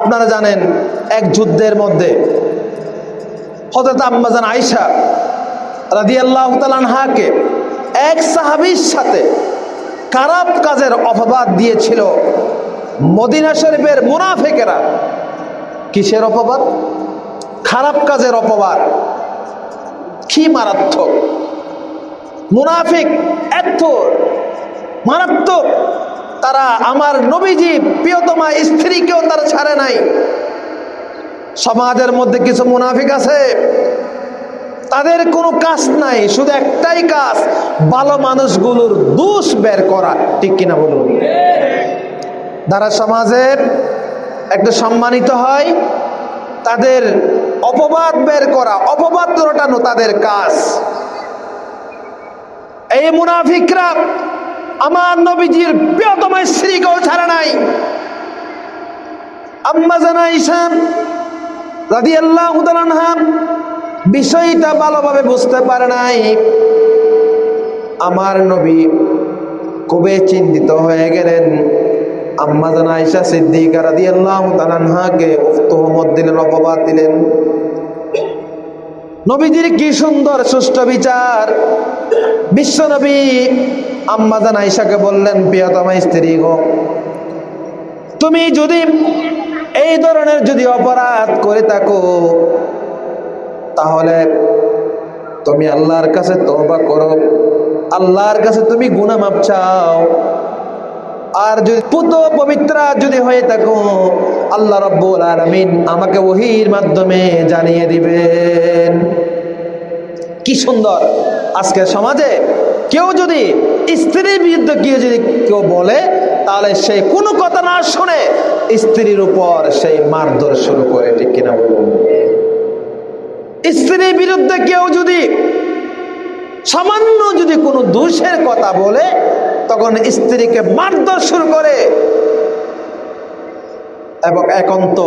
আপনারা জানেন, এক যুদ্ধের মধ্যে হজরত আম্মাজান আইসা রাদিয়াল্লাহু এক সাহাবির সাথে খারাপ কাজের অপবাদ দিয়েছিল। মদিনা শরীফের মুনাফিকেরা। কিসের অপবাদ? খারাপ কাজের অপবাদ। কি মারাত্মক? মুনাফিক এত মারাত্মক তারা আমার নবীজি প্রিয়তমা স্ত্রীকেও তারা ছাড়ে নাই। সমাজের মধ্যে কিছু মুনাফিক আছে। তাদের কোনো কাজ নাই, শুধু একটাই কাজ, ভালো মানুষগুলোর দোষ বের করা। ঠিক কিনা বলুন? যারা সমাজের একটু সম্মানিত হয়, তাদের অপবাদ বের করা, অপবাদ রটানো তাদের কাজ। এই মুনাফিকরা আমার নবীজির প্রিয়তম স্ত্রীকেও ছাড়ে নাই। আম্মা জানা ইসাম রাদি আল্লাহ বিষয়টা ভালোভাবে বুঝতে পারে নাই। আমার নবী খুবই চিন্তিত হয়ে গেলেন। আম্মা জানা আইসা সিদ্দিকা রাদি আল্লাহ তালানহাকে তোহমত দিলেন, অপবাদ দিলেন। নবীজির কি সুন্দর, সুষ্ঠু বিচার। বিশ্বনবী আম্মাজান আইসাকে বললেন, প্রিয়তমা স্ত্রী গো, তুমি যদি এই ধরনের যদি অপরাধ করে থাকো, তাহলে তুমি আল্লাহর কাছে তওবা করো। আল্লাহর কাছে তুমি গুণা মাপ চাও। আর যদি পুত পবিত্র যদি হয়ে থাকো, আল্লাহ রব্বুল আলামিন আমাকে ওহির মাধ্যমে জানিয়ে দিবেন। কি সুন্দর। আজকে সমাজে কেউ যদি স্ত্রীর বিরুদ্ধে কেউ যদি কেউ বলে, তাহলে সে কোনো কথা না শুনে স্ত্রীর উপর সেই মারধর শুরু করে, ঠিক কিনা বলুন? স্ত্রীর বিরুদ্ধে কেউ যদি সামান্য যদি কোনো দোষের কথা বলে, তখন স্ত্রীকে মারধর শুরু করে। এবং এখন তো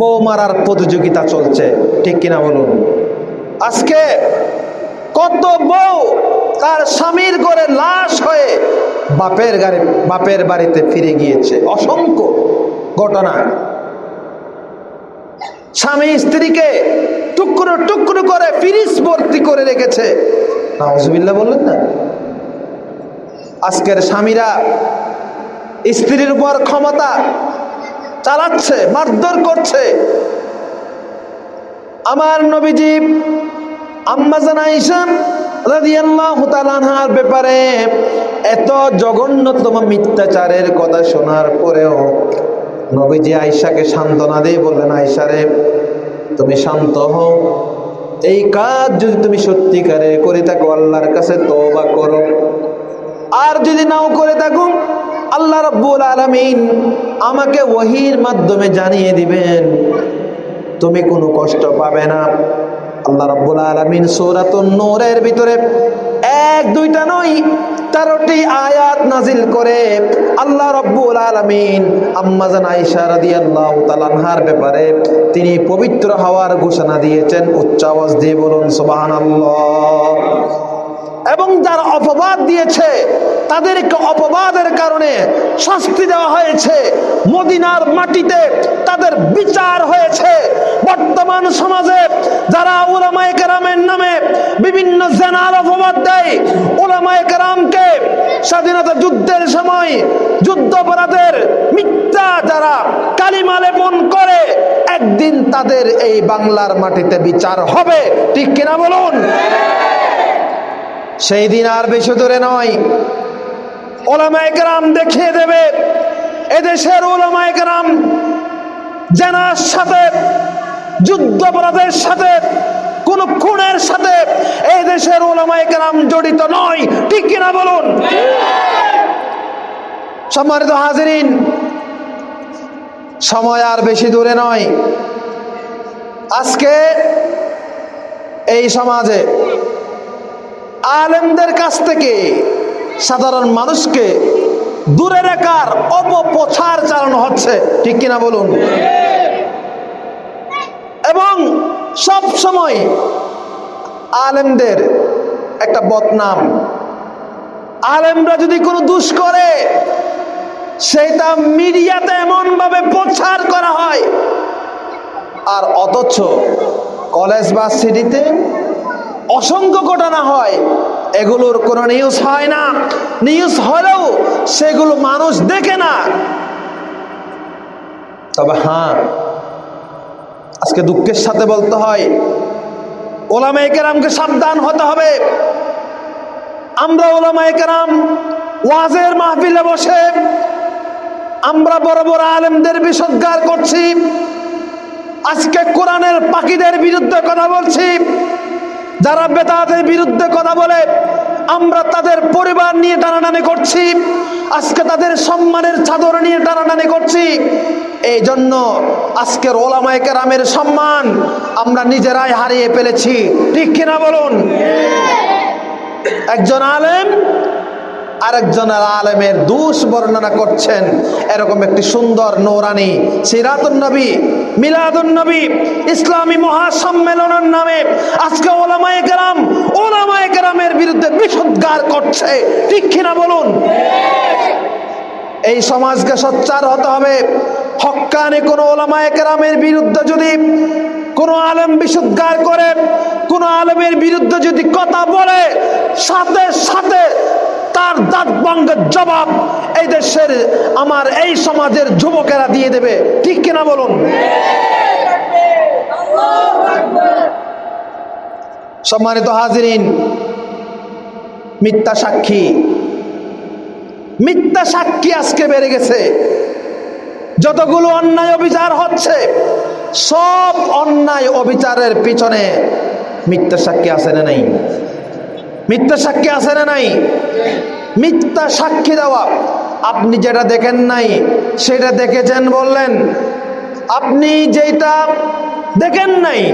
বউ মারার প্রতিযোগিতা চলছে, ঠিক কিনা বলুন? আজকে কত বউ তার স্বামীর করে লাশ হয়ে বাপের গাড়ি, বাপের বাড়িতে ফিরে গিয়েছে। অসংখ্য ঘটনা। স্বামী স্ত্রীকে টুকরো টুকরো করে ফিরিস ভর্তি করে রেখেছে। নাউজুবিল্লাহ বললেন না? আজকের স্বামীরা স্ত্রীর উপর ক্ষমতা চালাচ্ছে, মারধর করছে। আমার নবীজি আম্মাজান আইসান রাদিয়াল্লাহু তাআলার ব্যাপারে এত জঘন্যতম মিথ্যাচারের কথা শোনার পরেও নবীজি আয়েশাকে সান্ত্বনা দিয়ে বললেন, আয়েশা রে, তুমি শান্ত হও। এই কাজ যদি তুমি সত্যিকারে করে থাকো, আল্লাহর কাছে তওবা করো। আর যদি নাও করে থাকো, আল্লাহ রাব্বুল আলামিন আমাকে ওহির মাধ্যমে জানিয়ে দিবেন, তুমি কোনো কষ্ট পাবে না। আল্লাহ রাব্বুল আলামিন সূরাতুন নূরের ভিতরে এক, দুইটা নয়, তেরোটি আয়াত নাজিল করে আল্লাহ রব্বুল আলামিন আম্মাজান আয়েশা আল্লাহ তাআলার ব্যাপারে তিনি পবিত্র হওয়ার ঘোষণা দিয়েছেন। উচ্চ আওয়াজ দিয়ে বলুন, সুবহানাল্লাহ। এবং যারা অপবাদ দিয়েছে, তাদেরকে অপবাদের কারণে শাস্তি দেওয়া হয়েছে। মদিনার মাটিতে তাদের বিচার হয়েছে। বর্তমান সমাজে যারা ওলামায়ে কেরামের নামে বিভিন্ন জেনার অপবাদ দেয় ওলামায়ে কেরামকে স্বাধীনতা যুদ্ধের সময় যুদ্ধ অপরাধের মিথ্যা যারা কালিমা লেপন করে, একদিন তাদের এই বাংলার মাটিতে বিচার হবে। ঠিক কিনা বলুন? সেই দিন আর বেশি দূরে নয়। ওলামায় গ্রাম দেখিয়ে দেবে, এদেশের ওলামায় গ্রাম জানার সাথে যুদ্ধপরাধের সাথে, কোন খুনের সাথে এই দেশের ওলামায় গ্রাম জড়িত নয়। ঠিক কিনা বলুন? সম্মানিত হাজিরিন, সময় আর বেশি দূরে নয়। আজকে এই সমাজে আলেমদের কাছ থেকে সাধারণ মানুষকে দূরে রাখার অপপ্রচার চালানো হচ্ছে। ঠিক কিনা বলুন? সব সময় আলেমদের একটা বদনাম। আলেমরা যদি কোনো দুষ করে, সেটা মিডিয়াতে এমন ভাবে প্রচার করা হয়। আর অথচ কলেজ বা সিটিতে অসংখ্য ঘটনা হয়। এগুলোর কোনো নিউজ হয় না। নিউজ হলেও সেগুলো মানুষ দেখে না। তবে হ্যাঁ আজকে দুঃখের সাথে বলতে হয়, ওলামায়ে কেরামকে সাবধান হতে হবে। আমরা ওলামায়ে কেরাম ওয়াজের মাহফিলে বসে আমরা বড় বড় আলেমদের বিষদ্গার করছি, আজকে কোরআনের পাখিদের বিরুদ্ধে কথা বলছি, যারা বেতাদের বিরুদ্ধে কথা বলে, আমরা তাদের পরিবার নিয়ে টানাটানি করছি, আজকে তাদের সম্মানের চাদর নিয়ে টানাটানি করছি। এই জন্য আজকের ওলামায়ে কেরামের সম্মান আমরা নিজেরাই হারিয়ে ফেলেছি। ঠিক কিনা বলুন? একজন আলেম আরেকজনের আলেমের দুষ বর্ণনা করছেন। এরকম একটি সুন্দর নৌরানি সিরাতুন নবী, মিলাদুন নবী, ইসলামী মহাসম্মেলনের নামে আজকে ওলামায়ে কেরাম, ওলামায়ে কেরামের বিরুদ্ধে বিষোদ্গার করছে। ঠিক কিনা বলুন? এই সমাজকে সোচ্চার হতে হবে। হক্কানি কোন ওলামায়ে কেরামের বিরুদ্ধে যদি কোনো আলেম বিশুদ্ধার করে, কোন আলেমের বিরুদ্ধে যদি কথা বলে, সাথে সাথে তার দাঁত জবাব এই দেশের, আমার এই সমাজের যুবকেরা দিয়ে দেবে। ঠিক কিনা বলুন? সম্মানিত হাজিরিন, মিথ্যা সাক্ষী। মিথ্যা সাক্ষী আজকে বেড়ে গেছে। যতগুলো অন্যায় অবিচার হচ্ছে, সব অন্যায় অবিচারের পিছনে মিথ্যা সাক্ষী আছে না নাই? মিথ্যা সাক্ষী আছে না নাই? মিথ্যা সাক্ষী দেওয়া। আপনি যেটা দেখেন নাই, সেটা দেখেছেন বললেন, আপনি যেটা দেখেন নাই,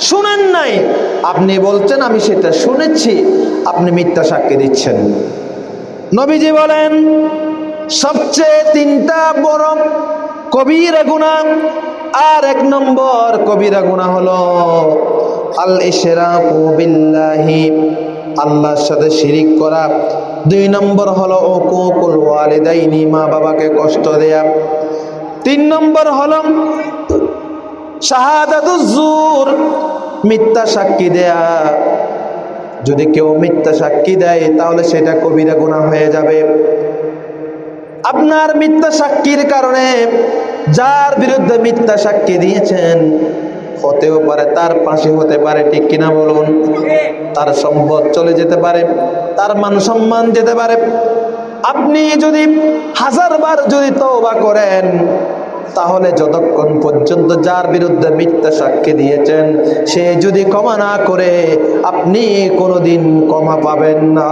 শুনেন নাই, আপনি বলছেন, আমি সেটা শুনেছি, আপনি মিথ্যা সাক্ষী দিচ্ছেন। নবীজি বলেন, সবচেয়ে তিনটা বড় কবিরা গুণা আর এক নম্বর কবিরা গুণা হলো আল ইশরাকু বিল্লাহি, আল্লাহর সাথে শিরিক করা। দুই নম্বর হলো উকুকুল ওয়ালিদাইনি, মা বাবাকে কষ্ট দেয়া। তিন নম্বর হলো শাহাদাতুজ জুর মিথ্যা সাক্ষী দেয়া। যদি কেউ মিথ্যা সাক্ষী দেয়, তাহলে সেটা কবিরা গুণা হয়ে যাবে। আপনার মিথ্যা সাক্ষীর কারণে যার বিরুদ্ধে মিথ্যা সাক্ষী দিয়েছেন, হতেও পারে তার পাশে হতে পারে, ঠিক কিনা বলুন? তার সম্পদ চলে যেতে পারে, তার মান সম্মান যেতে পারে। আপনি যদি হাজারবার যদি তওবা করেন তাহলে যতক্ষণ পর্যন্ত যার বিরুদ্ধে মিথ্যা সাক্ষী দিয়েছেন, সে যদি ক্ষমা না করে, আপনি কোনোদিন ক্ষমা পাবেন না।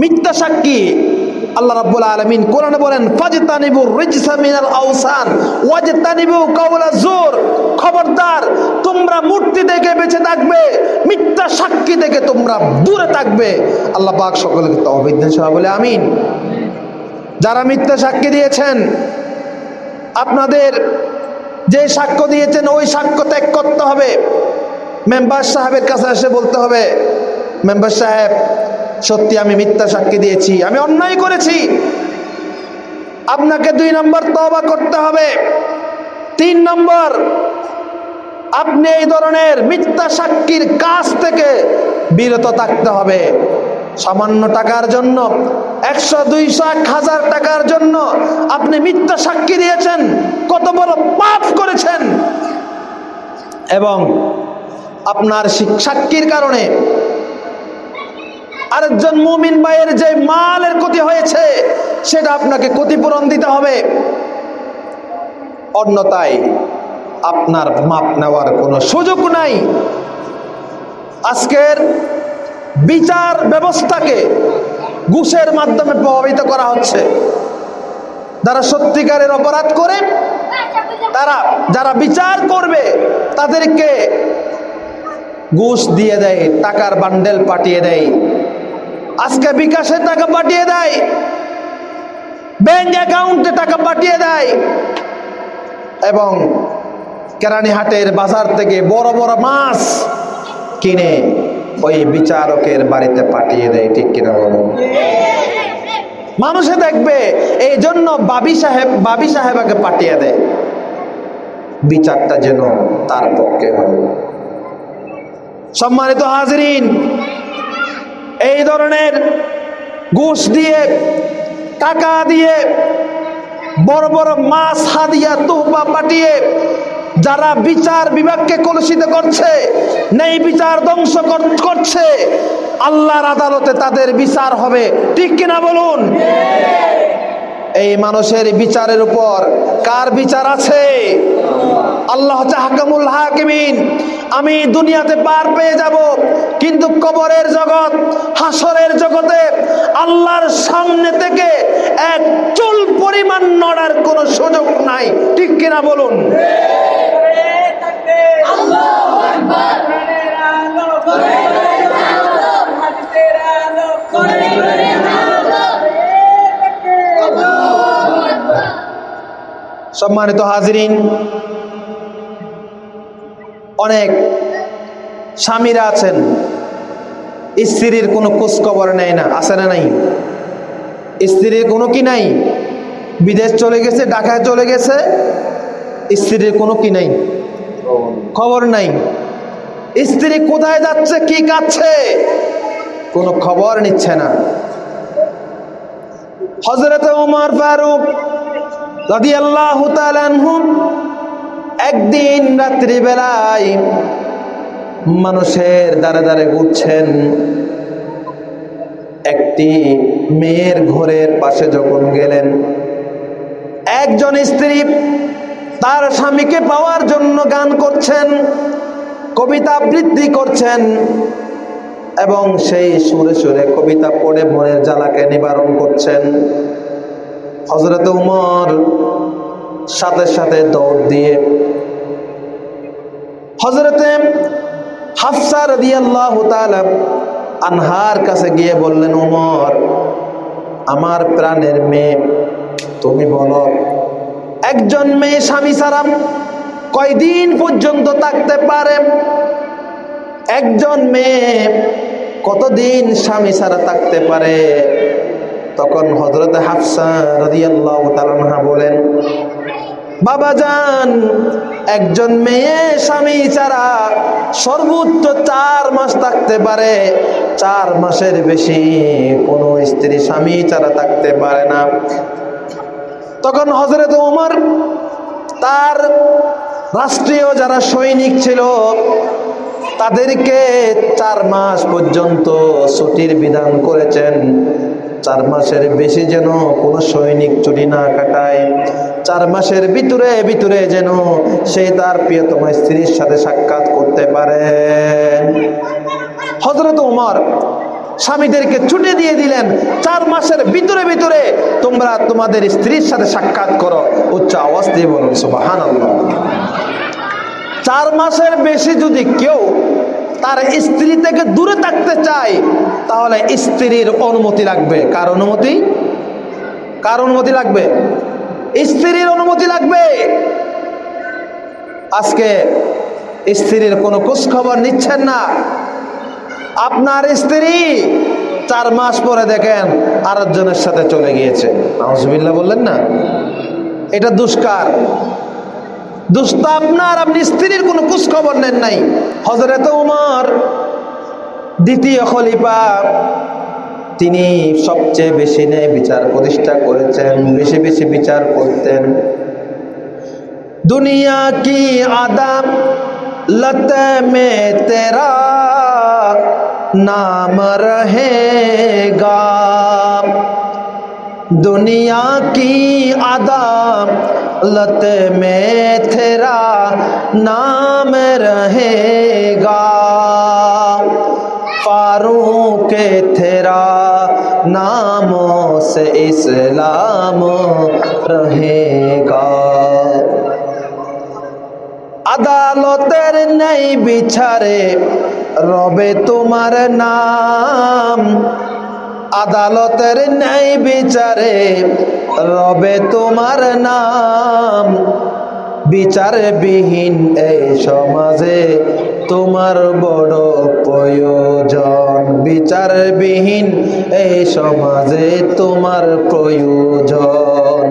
মিথ্যা সাক্ষী আল্লাহ রাব্বুল আলামিন কোরআনে বলেন, ফাজতানিবু রিজসা মিনাল আওসান, ওয়াজতানিবু কাওলা জোর খবরদার, তোমরা মূর্তি থেকে বেঁচে থাকবে, মিথ্যা সাক্ষী থেকে তোমরা দূরে থাকবে। আল্লাহ পাক সকলকে তৌফিক দেন, সবাই বলে আমিন। যারা মিথ্যা সাক্ষী দিয়েছেন, আপনাদের যে সাক্ষ্য দিয়েছেন, ওই সাক্ষ্য ত্যাগ করতে হবে। মেম্বার সাহেবের কাছে এসে বলতে হবে, মেম্বার সাহেব, সত্যি আমি মিথ্যা সাক্ষী দিয়েছি, আমি অন্যায় করেছি। আপনাকে দুই নম্বর তবা করতে হবে। তিন নম্বর, আপনি এই ধরনের মিথ্যা সাক্ষীর কাজ থেকে বিরত থাকতে হবে। সামান্য টাকার জন্য, একশো, দুইশো, এক হাজার টাকার জন্য আপনি মিথ্যা সাক্ষী দিয়েছেন, কত বড় পাপ করেছেন। এবং আপনার সাক্ষীর কারণে আরেকজন মুমিন ভাইয়ের যে মালের ক্ষতি হয়েছে, সেটা আপনাকে ক্ষতিপূরণ দিতে হবে। অন্যতায় আপনার মাপ নেওয়ার কোনো সুযোগ নাই। আজকের বিচার ব্যবস্থাকে ঘুষের মাধ্যমে প্রভাবিত করা হচ্ছে। যারা সত্যিকারের অপরাধ করে, তারা যারা বিচার করবে, তাদেরকে ঘুষ দিয়ে দেয়, টাকার বান্ডেল পাঠিয়ে দেয়। আজকে বিকাশে টাকা পাঠিয়ে দেয়, ব্যাংক অ্যাকাউন্টে টাকা পাঠিয়ে দেয় এবং কেরানীহাটের বাজার থেকে বড় বড় মাছ কিনে ওই বিচারকের বাড়িতে পাঠিয়ে দেয়, ঠিক কিনা বলুন? মানুষে দেখবে এই জন্য বাবি সাহেব, বাবি সাহেবাকে পাঠিয়ে দেয়। বিচারটা যেন তার পক্ষে হয়। সম্মানিত হাজরিন, এই ধরনের ঘুষ দিয়ে, টাকা দিয়ে বড় বড় মাছ, হাদিয়া তোহবা পাঠিয়ে যারা বিচার বিভাগকে কলুষিত করছে নেই বিচার ধ্বংস করছে, আল্লাহর আদালতে তাদের বিচার হবে। ঠিক কিনা বলুন? এই মানুষের বিচারের উপর কার বিচার আছে? আল্লাহ হাকামুল হাকিমিন। আমি দুনিয়াতে পার পেয়ে যাব, কিন্তু কবরের জগৎ, হাসরের জগতে আল্লাহর সামনে থেকে এক চুল পরিমাণ নড়ার কোনো সুযোগ নাই। ঠিক কিনা বলুন? সম্মানিত হাজরিন, অনেক স্বামীরা আছেন, স্ত্রীর কোনো খোঁজ খবর নেয় না, আছে না নাই? স্ত্রীর কোনো কি নাই? বিদেশ চলে গেছে, ঢাকায় চলে গেছে, স্ত্রীর কোনো কি নাই? খবর নাই। স্ত্রী কোথায় যাচ্ছে, কি কাচ্ছে কোনো খবর নিচ্ছে না। হজরত উমর ফারুক একদিন রাত্রিবেলায় মানুষের দ্বারে দ্বারে ঘুরছেন। একটি মেয়ের ঘরের পাশে যখন গেলেন, একজন স্ত্রী তার স্বামীকে পাওয়ার জন্য গান করছেন, কবিতা আবৃত্তি করছেন এবং সেই সুরে সুরে কবিতা পড়ে মনের জ্বালাকে নিবারণ করছেন। হজরত উমর সাথে সাথে দৌড় দিয়ে হজরতে হাফসা রাদিয়াল্লাহু তাআলা আনহার কাছে গিয়ে বললেন, উমর, আমার প্রাণের মেয়ে, তুমি বলো, একজন মেয়ে স্বামী ছাড়া কয়দিন পর্যন্ত থাকতে পারে? একজন মেয়ে কতদিন স্বামী ছাড়া থাকতে পারে? তখন হজরত হাফসা রাদিয়াল্লাহু বলেন, বাবা যান একজন মেয়ে স্বামী ছাড়া সর্বোচ্চ চার মাস থাকতে পারে। চার মাসের বেশি কোনো স্ত্রী স্বামী ছাড়া থাকতে পারে না। তখন হজরত ওমর তার রাষ্ট্রীয় যারা সৈনিক ছিল, তাদেরকে চার মাস পর্যন্ত ছুটির বিধান করেছেন। চার মাসের বেশি যেন কোনো সৈনিক ছুটি না কাটায়। চার মাসের ভিতরে ভিতরে যেন সে তার প্রিয়তম স্ত্রীর সাথে সাক্ষাৎ করতে পারে। হজরত উমর স্বামীদেরকে ছুটে দিয়ে দিলেন। চার মাসের ভিতরে ভিতরে তোমরা তোমাদের স্ত্রীর সাথে সাক্ষাৎ করো। উচ্চ আওয়াজ দিয়ে বলুন সুবাহান চার মাসের বেশি যদি কেউ তার স্ত্রী থেকে দূরে থাকতে চায় তাহলে স্ত্রীর অনুমতি লাগবে। কার অনুমতি? কার অনুমতি লাগবে? স্ত্রীর অনুমতি লাগবে। আজকে স্ত্রীর কোনো খোঁজ খবর নিচ্ছেন না। আপনার স্ত্রী চার মাস পরে দেখেন আরেকজনের সাথে চলে গিয়েছে। আহসবিল্লা বললেন না? এটা দুষ্কার। দুষ্ট আপনার আপনি স্ত্রীর কোনো খোঁজ খবর নেন নাই। হজরত উমর দ্বিতীয় খলিফা তিনি সবচেয়ে বেশি ন্যায় বিচার প্রতিষ্ঠা করেছেন বেশি বেশি বিচার করতেন दुनिया की आदम लत में तेरा नाम रहेगा दुनिया की आदम लत में तेरा नाम रहेगा फारूक तेरा नामों से इस्लाम रहेगा আদালতের নেই বিচারে রবে তোমার নাম আদালতের নেই বিচারে রবে তোমার নাম বিচার বিহীন এই সমাজে তোমার বড় প্রয়োজন। বিচার বিহীন এই সমাজে তোমার প্রয়োজন।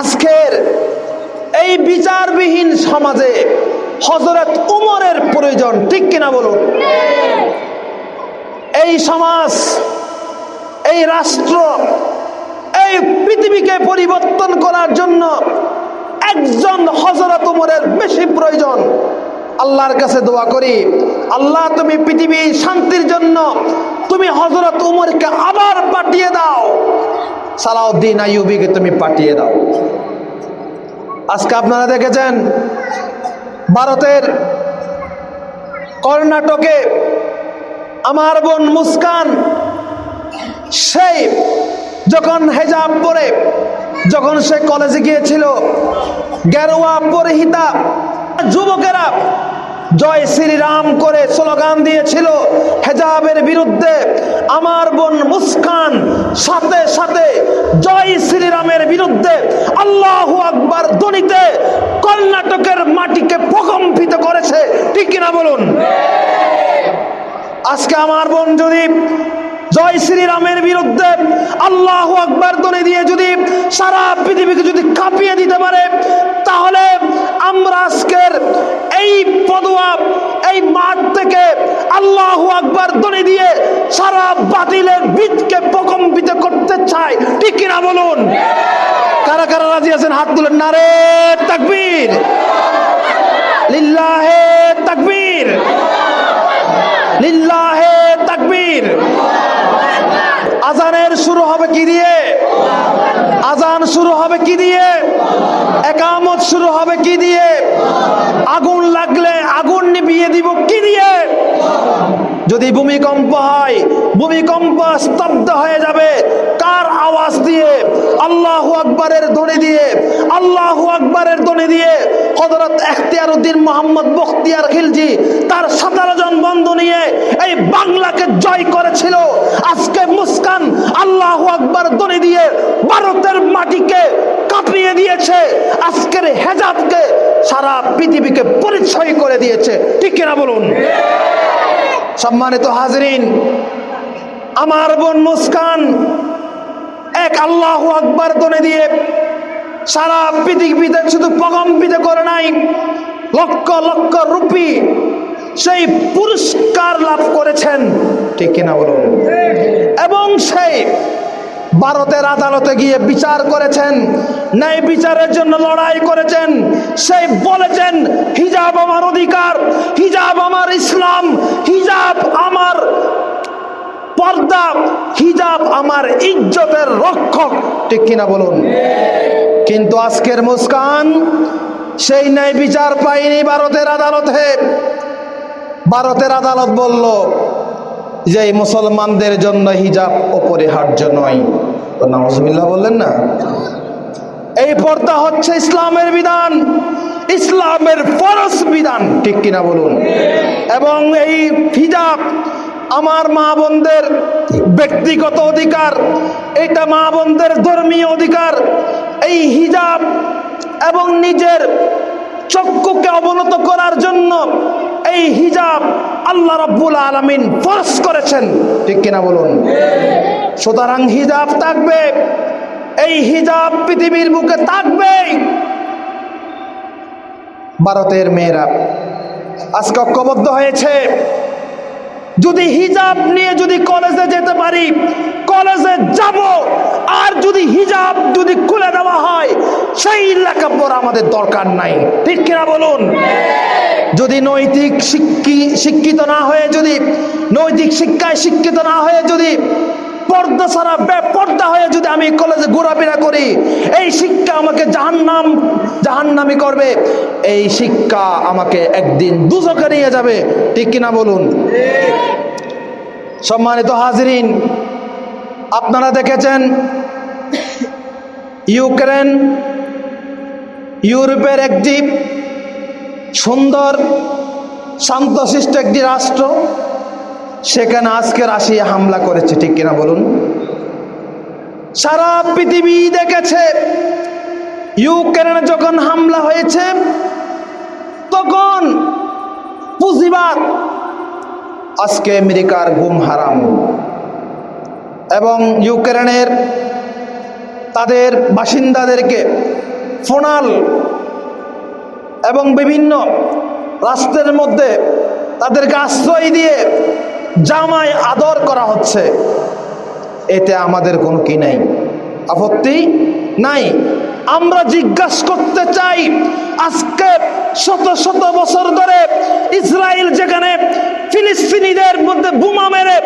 আজকের এই বিচারবিহীন সমাজে হজরত উমরের প্রয়োজন, ঠিক কিনা বলুন? এই সমাজ, এই রাষ্ট্র, এই পৃথিবীকে পরিবর্তন করার জন্য একজন হজরত উমরের বেশি প্রয়োজন। আল্লাহর কাছে দোয়া করি। আল্লাহ, তুমি পৃথিবীর শান্তির জন্য তুমি হজরত উমরকে আবার পাঠিয়ে দাও। সালাউদ্দিন আইয়ুবিকে তুমি পাঠিয়ে দাও। আজকে আপনারা দেখেছেন, ভারতের কর্ণাটকে আমার বোন মুস্কান, সেই যখন হেজাব পরে, যখন সে কলেজে গিয়েছিল, গেরুয়া পরিহিতা যুবকেরা জয় শ্রীরাম করে স্লোগান দিয়েছিল হেজাবের বিরুদ্ধে। আমার বোন মুস্কান সাথে সাথে জয় শ্রীরামের বিরুদ্ধে আল্লাহ আকবার ধ্বনিতে কর্ণাটকের মাটিকে প্রকম্পিত করেছে। ঠিক কিনা বলুন? আজকে আমার বোন যদি জয় শ্রীরামের বিরুদ্ধে আল্লাহ আকবর ধ্বনি দিয়ে যদি সারা পৃথিবীকে যদি কাঁপিয়ে দিতে পারে, তাহলে আমরা আজকের এই পদুয়া, এই মাঠ থেকে আল্লাহ আকবর ধ্বনি দিয়ে সারা বাতিলের বীজকে প্রকম্পিত করতে চাই। ঠিক কিনা বলুন? কারা কারা রাজি আছেন? হাত তুলেন। নারে তাকবীর। লিল্লাহে তাকবীর। লিল্লাহে তাকবীর আজানের শুরু হবে কি দিয়ে? আজান শুরু হবে কি দিয়ে? একামত শুরু হবে কি দিয়ে? আগুন লাগলে আগুন নিভিয়ে দিব কি দিয়ে? যদি ভূমিকম্প হয়, ভূমিকম্প স্তব্ধ হয়ে যাবে। কার আওয়াজ দিয়ে? আল্লাহ আকবরের ধ্বনি দিয়ে। আল্লাহ আকবরের ধ্বনি দিয়ে হজরত এখতিয়ার উদ্দিন মোহাম্মদ বখতিয়ার খিলজি তার সতেরো জন বন্ধু নিয়ে এই বাংলাকে জয় করেছিল। আজকে মুস্কান আল্লাহ আকবর ধ্বনি দিয়ে ভারতের মাটিকে কাঁপিয়ে দিয়েছে। আজকের হেজাবকে সারা পৃথিবীকে পরিচয় করে দিয়েছে। ঠিক কিনা বলুন? সম্মানিত হাজরিন, আমার বোন মুস্কান এক আল্লাহ আকবর দনে দিয়ে সারা পৃথিবীতে শুধু প্রকম্পিত করে নাই, লক্ষ লক্ষ রুপি সেই পুরস্কার লাভ করেছেন। ঠিক কিনা বলুন? এবং সেই ভারতের আদালতে গিয়ে বিচার করেছেন, ন্যায় বিচারের জন্য লড়াই করেছেন, সেই বলেছেন, হিজাব আমার অধিকার, হিজাব আমার ইসলাম, হিজাব আমার পর্দা, হিজাব আমার ইজ্জতের রক্ষক। ঠিক কিনা বলুন? কিন্তু আজকের মুস্কান, সেই ন্যায় বিচার পাইনি ভারতের আদালতে। ভারতের আদালত বলল যে মুসলমানদের জন্য হিজাব অপরিহার্য নয়। তো নামজবিল্লাহ বললেন না। এই পর্দা হচ্ছে ইসলামের বিধান, ইসলামের ফরজ বিধান, ঠিক কিনা বলুন? এবং এই হিজাব আমার মা বোনদের ব্যক্তিগত অধিকার, এটা মা বোনদের ধর্মীয় অধিকার। এই হিজাব এবং নিজের চক্ষুকে অবনত করার জন্য এই হিজাব আল্লাহ রব্বুল আলমিন ফরস করেছেন। ঠিক কিনা বলুন? সুতরাং হিজাব থাকবে, এই হিজাব পৃথিবীর বুকে থাকবে। ভারতের মেয়েরা আজকে ঐক্যবদ্ধ হয়েছে। যদি হিজাব নিয়ে যদি কলেজে যেতে পারি, কলেজে যাব। আর যদি হিজাব যদি খুলে দেওয়া হয়, সেই লেখাপড়া আমাদের দরকার নাই। ঠিক কিনা বলুন? যদি নৈতিক শিক্ষি শিক্ষিত না হয়ে যদি নৈতিক শিক্ষায় শিক্ষিত না হয়ে যদি পর্দা ছাড়া বেপর্দা হয়ে যদি আমি কলেজে ঘোরাফেরা করি, এই শিক্ষা আমাকে জাহান্নাম, জাহান্নামি করবে। এই শিক্ষা আমাকে একদিন দুচকে নিয়ে যাবে। ঠিক কিনা বলুন? সম্মানিত হাজরিন, আপনারা দেখেছেন ইউক্রেন ইউরোপের একটি সুন্দর, শান্তশিষ্ট একটি রাষ্ট্র। সেখানে আজকে রাশিয়া হামলা করেছে, ঠিক কিনা বলুন? সারা পৃথিবী দেখেছে, ইউক্রেনে যখন হামলা হয়েছে, তখন পুঁজিবাদ, আজকে আমেরিকার গুম হারাম। এবং ইউক্রেনের তাদের বাসিন্দাদেরকে ফোনাল এবং বিভিন্ন রাষ্ট্রের মধ্যে তাদেরকে আশ্রয় দিয়ে জামায় আদর করা হচ্ছে। এতে আমাদের কোনো কি নাই? আপত্তি নাই? আমরা জিজ্ঞাসা করতে চাই, আজকে শত শত বছর ধরে ইসরায়েল যেখানে ফিলিস্তিনিদের মধ্যে বোমা মেরে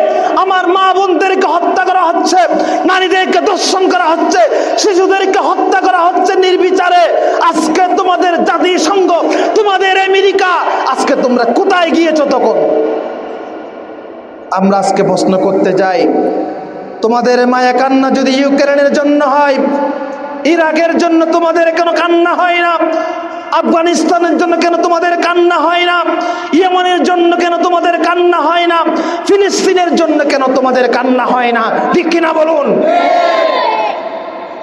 আমার মা বোনদেরকে হত্যা করা হচ্ছে, নারীদেরকে দর্শন করা হচ্ছে, শিশুদেরকে হত্যা করা হচ্ছে নির্বিচারে, আজকে তোমাদের জাতিসংঘ, তোমাদের আমেরিকা, আজকে তোমরা কোথায় গিয়েছো তখন? আমরা আজকে প্রশ্ন করতে যাই, তোমাদের মায়া কান্না যদি ইউক্রেনের জন্য হয়, ইরাকের জন্য তোমাদের কেন কান্না হয় না? আফগানিস্তানের জন্য কেন তোমাদের কান্না হয় না? ইয়েমনের জন্য কেন তোমাদের কান্না হয় না? ফিলিস্তিনের জন্য কেন তোমাদের কান্না হয় না? ঠিক কিনা বলুন?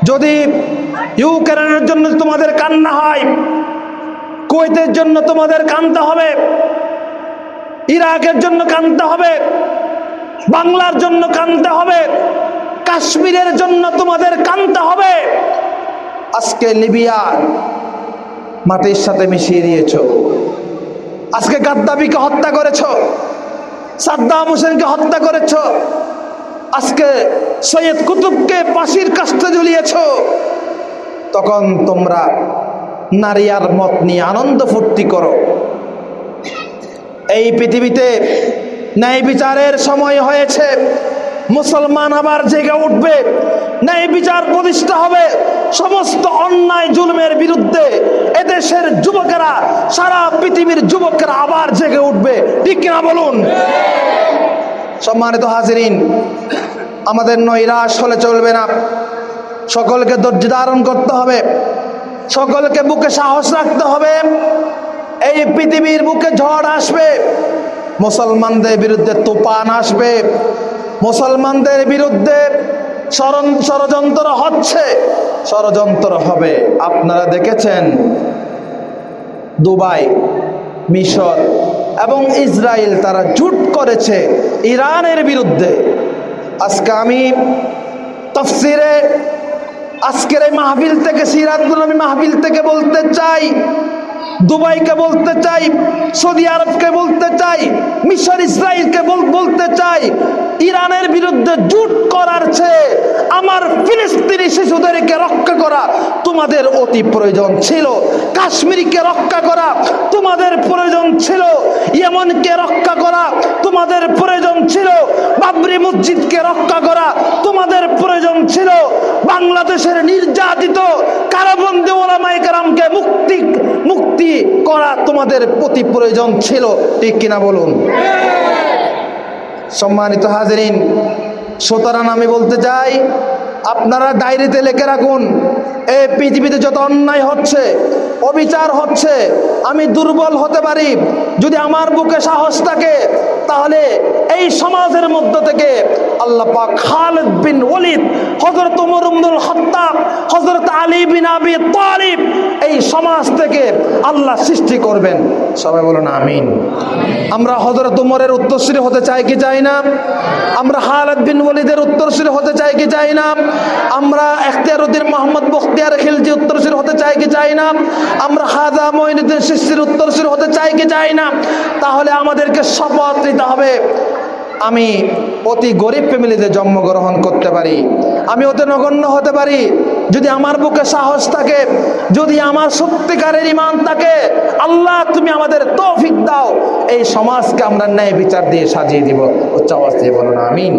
যদি ইউক্রেনের জন্য তোমাদের কান্না হয়, কুয়েতের জন্য তোমাদের কানতে হবে, ইরাকের জন্য কানতে হবে বাংলার জন্য কানতে হবে, কাশ্মীরের জন্য তোমাদের কানতে হবে। আজকে লিবিয়া মাটির সাথে মিশিয়ে দিয়েছ। আজকে গাদ্দাবিকে হত্যা করেছ, সাদ্দাম হোসেনকে হত্যা করেছ। আজকে সৈয়দ কুতুবকে পাশির কাস্তে ঝুলিয়েছ। তখন তোমরা নারী আর মত নিয়ে আনন্দ ফুর্তি করো। এই পৃথিবীতে ন্যায় বিচারের সময় হয়েছে। মুসলমান আবার জেগে উঠবে। ন্যায় বিচার প্রতিষ্ঠা হবে। সমস্ত অন্যায় জুলমের বিরুদ্ধে এদেশের যুবকেরা, সারা পৃথিবীর যুবকেরা আবার জেগে উঠবে। ঠিক কিনা বলুন? সম্মানিত হাজিরিন, আমাদের নৈরাশ হলে চলবে না। সকলকে ধৈর্য ধারণ করতে হবে। সকলকে বুকে সাহস রাখতে হবে। এই পৃথিবীর বুকে ঝড় আসবে। মুসলমানদের বিরুদ্ধে তুফান আসবে, মুসলমানদের বিরুদ্ধে ষড়- ষড়যন্ত্র হচ্ছে, ষড়যন্ত্র হবে। আপনারা দেখেছেন দুবাই, মিশর এবং ইসরায়েল তারা জুট করেছে ইরানের বিরুদ্ধে। আজকে আমি তফসিরে আজকের এই মাহফিল থেকে, সিরাতুল নবী মাহফিল থেকে বলতে চাই দুবাইকে বলতে চাই, সৌদি আরবকে বলতে চাই, মিশর ইসরায়েলকে বল- বলতে চাই, ইরানের বিরুদ্ধে জুট করার চেয়ে আমার ফিলিস্তিনি শিশুদেরকে রক্ষা করা তোমাদের অতি প্রয়োজন ছিল। কাশ্মীরকে রক্ষা করা তোমাদের প্রয়োজন ছিল। ইয়েমনকে রক্ষা করা তোমাদের প্রয়োজন ছিল। বাবরি মসজিদকে রক্ষা ছিল বাংলাদেশের নির্যাতিত কারাবন্দী ওলামাইকারকে মুক্তি মুক্তি করা তোমাদের প্রতি প্রয়োজন ছিল। ঠিক কিনা বলুন? সম্মানিত হাজরিন সুতরাং আমি বলতে চাই আপনারা ডায়েরিতে লেখে রাখুন, এই পৃথিবীতে যত অন্যায় হচ্ছে, অবিচার হচ্ছে, আমি দুর্বল হতে পারি। যদি আমার বুকে সাহস থাকে, তাহলে এই সমাজের মধ্য থেকে আল্লাহ পাক খালেদ বিন ওলিদ হজরত উমর ইবনুল খাত্তাব হজরত আলী বিন আবি তালিব, এই সমাজ থেকে আল্লাহ সৃষ্টি করবেন। সবাই বলুন, আমিন। আমরা হজরত উমরের উত্তরসূরি হতে চাই কি চাই না? আমরা খালেদ বিন ওলিদের উত্তরসূরি হতে চাই কি চাই না? আমরা এখতিয়ারউদ্দিন মোহাম্মদ বখতিয়ার খিলজি উত্তরসূরি হতে চাই কি চাই না? আমরা খাজা মঈনুদ্দিন শিশির উত্তরসূরি হতে চাই কি চাই না? তাহলে আমাদেরকে শপথ নিতে হবে। আমি অতি গরিব ফ্যামিলিতে জন্মগ্রহণ করতে পারি। আমি অতি নগণ্য হতে পারি। যদি আমার বুকে সাহস থাকে, যদি আমার সত্যিকারের ইমান থাকে, আল্লাহ তুমি আমাদের তৌফিক দাও। এই সমাজকে আমরা ন্যায় বিচার দিয়ে সাজিয়ে দিব। উচ্চ আওয়াজ দিয়ে বলুন, আমিন।